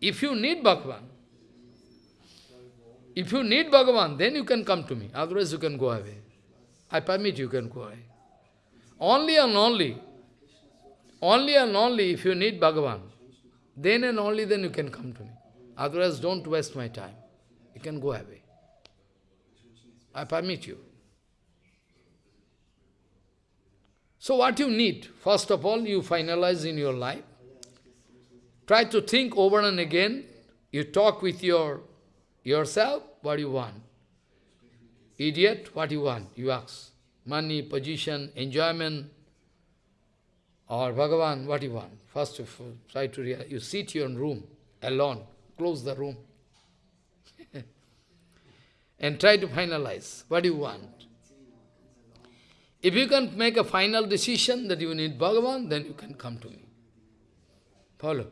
If you need Bhagavan, if you need Bhagavan, then you can come to me. Otherwise you can go away. I permit you can go away. Only and only, only and only if you need Bhagavan, then and only then you can come to me. Otherwise don't waste my time. You can go away. I permit you. So what you need? First of all, you finalize in your life. Try to think over and again. You talk with your yourself, what you want. Idiot, what you want? You ask. Money, position, enjoyment, or Bhagavan, what you want? First of all, try to realize. You sit your room, alone. Close the room. and try to finalize what you want. If you can make a final decision that you need Bhagavan, then you can come to me. Follow?